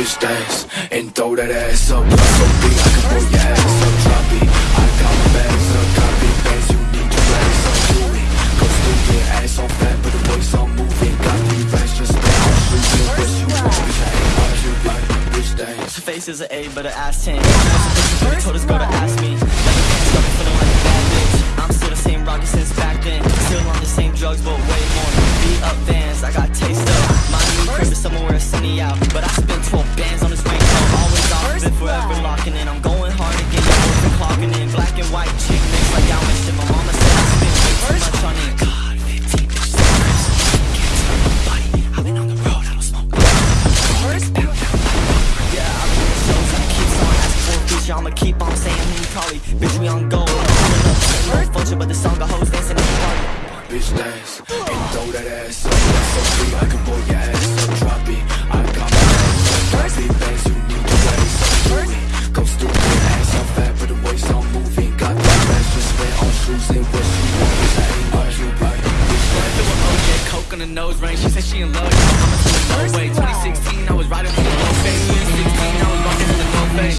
bitch dance and throw that ass up. So big I can pull your ass up, drop it. I got my bags up, big bands, you need to raise up to it. Go stupid, ass on fat, but the waist on moving. Got these racks just spent on shooting. What you want, bitch? I ain't hard, you like bitch dance. Face is an A, but her ass 10. She told this girl to ask me. Never been stuck feeling like a bad bitch. I'm still the same rocket since back then. Still on the same drugs, but way more. Beat up vans, I got taste up. Asking for a feature. I'ma keep on saying you call. Bitch, we on go. Pulling up, but the song got hoes dancing in the party. bitch dance and throw that ass up. So big I can pull your ass up, drop it. I got my bags up, big bands, you need to raise up to it. Go stupid, ass on fat, but the waist on moving. Got that racks just spent on shoes and what you want, bitch. I ain't you like bitch. Feel with OJ, coke on the nose ring. She said she in love.